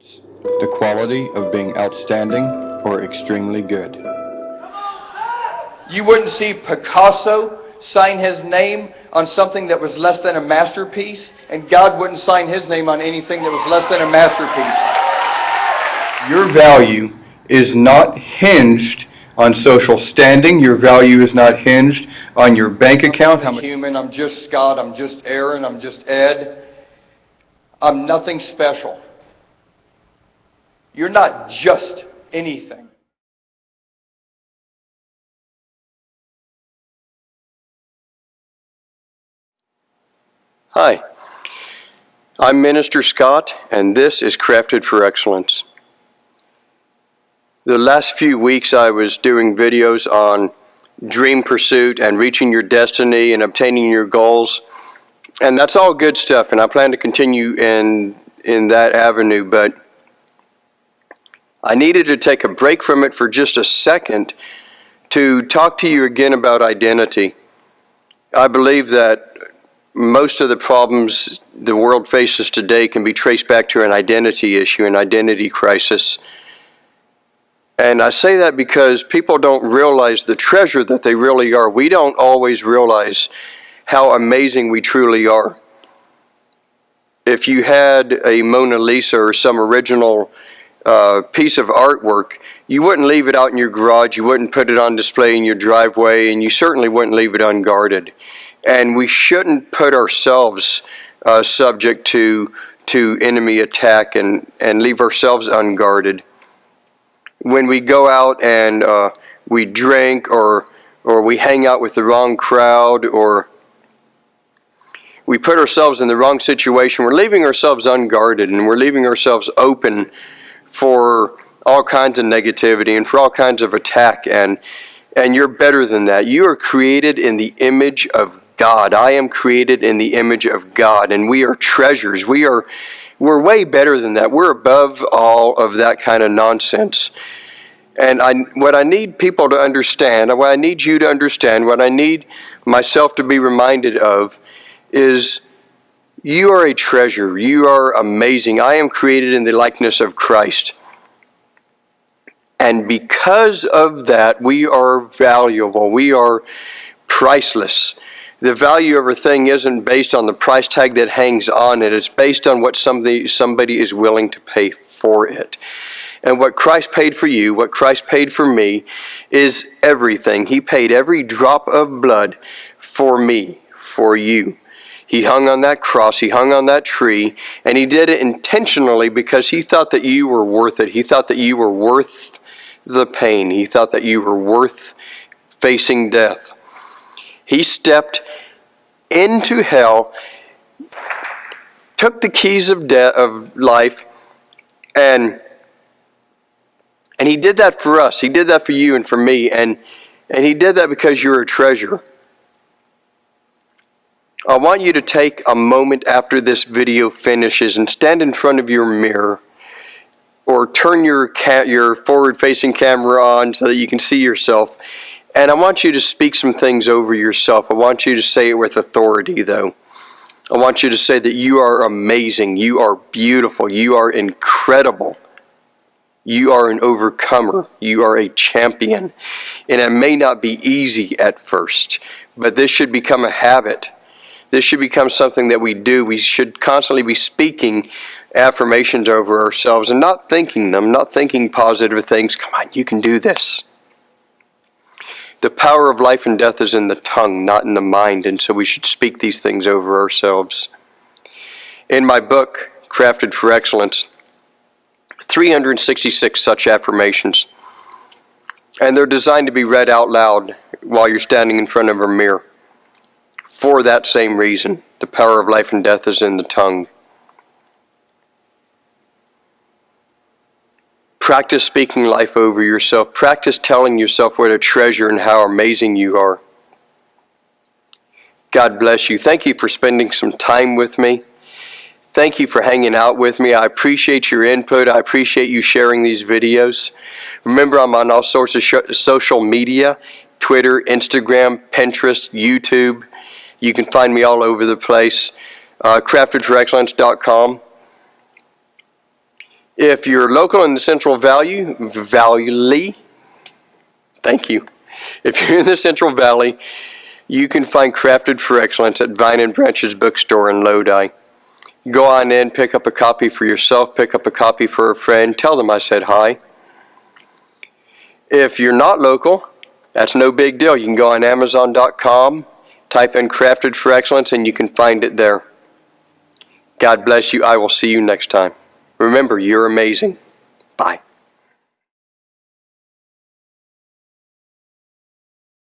The quality of being outstanding or extremely good. You wouldn't see Picasso sign his name on something that was less than a masterpiece, and God wouldn't sign his name on anything that was less than a masterpiece. Your value is not hinged on social standing. Your value is not hinged on your bank account. I'm human, I'm just Scott, I'm just Aaron, I'm just Ed. I'm nothing special. You're not just anything. Hi, I'm Minister Scott, and this is Crafted for Excellence. The last few weeks I was doing videos on dream pursuit and reaching your destiny and obtaining your goals. And that's all good stuff, and I plan to continue in, in that avenue, but I needed to take a break from it for just a second to talk to you again about identity. I believe that most of the problems the world faces today can be traced back to an identity issue, an identity crisis. And I say that because people don't realize the treasure that they really are. We don't always realize how amazing we truly are. If you had a Mona Lisa or some original uh, piece of artwork, you wouldn't leave it out in your garage, you wouldn't put it on display in your driveway, and you certainly wouldn't leave it unguarded. And we shouldn't put ourselves uh, subject to, to enemy attack and, and leave ourselves unguarded when we go out and uh, we drink or or we hang out with the wrong crowd or we put ourselves in the wrong situation, we're leaving ourselves unguarded and we're leaving ourselves open for all kinds of negativity and for all kinds of attack and and you're better than that. You are created in the image of God. I am created in the image of God and we are treasures. We are we're way better than that. We're above all of that kind of nonsense. And I, what I need people to understand, what I need you to understand, what I need myself to be reminded of is you are a treasure. You are amazing. I am created in the likeness of Christ. And because of that, we are valuable. We are priceless. The value of a thing isn't based on the price tag that hangs on it. It's based on what somebody, somebody is willing to pay for it. And what Christ paid for you, what Christ paid for me, is everything. He paid every drop of blood for me, for you. He hung on that cross, he hung on that tree, and he did it intentionally because he thought that you were worth it. He thought that you were worth the pain. He thought that you were worth facing death. He stepped into hell, took the keys of death of life, and and he did that for us. He did that for you and for me. And, and he did that because you're a treasure. I want you to take a moment after this video finishes and stand in front of your mirror or turn your, your forward-facing camera on so that you can see yourself. And I want you to speak some things over yourself. I want you to say it with authority, though. I want you to say that you are amazing, you are beautiful, you are incredible. You are an overcomer. You are a champion. And it may not be easy at first, but this should become a habit. This should become something that we do. We should constantly be speaking affirmations over ourselves and not thinking them, not thinking positive things. Come on, you can do this. The power of life and death is in the tongue, not in the mind, and so we should speak these things over ourselves. In my book, Crafted for Excellence, 366 such affirmations. And they're designed to be read out loud while you're standing in front of a mirror. For that same reason, the power of life and death is in the tongue. Practice speaking life over yourself. Practice telling yourself what a treasure and how amazing you are. God bless you. Thank you for spending some time with me. Thank you for hanging out with me. I appreciate your input. I appreciate you sharing these videos. Remember, I'm on all sorts of social media, Twitter, Instagram, Pinterest, YouTube. You can find me all over the place. Uh, craftedforexcellence.com. If you're local in the Central Valley, Valley, thank you. If you're in the Central Valley, you can find Crafted for Excellence at Vine and Branches Bookstore in Lodi. Go on in, pick up a copy for yourself, pick up a copy for a friend, tell them I said hi. If you're not local, that's no big deal. You can go on Amazon.com, type in Crafted for Excellence, and you can find it there. God bless you. I will see you next time. Remember, you're amazing. Bye.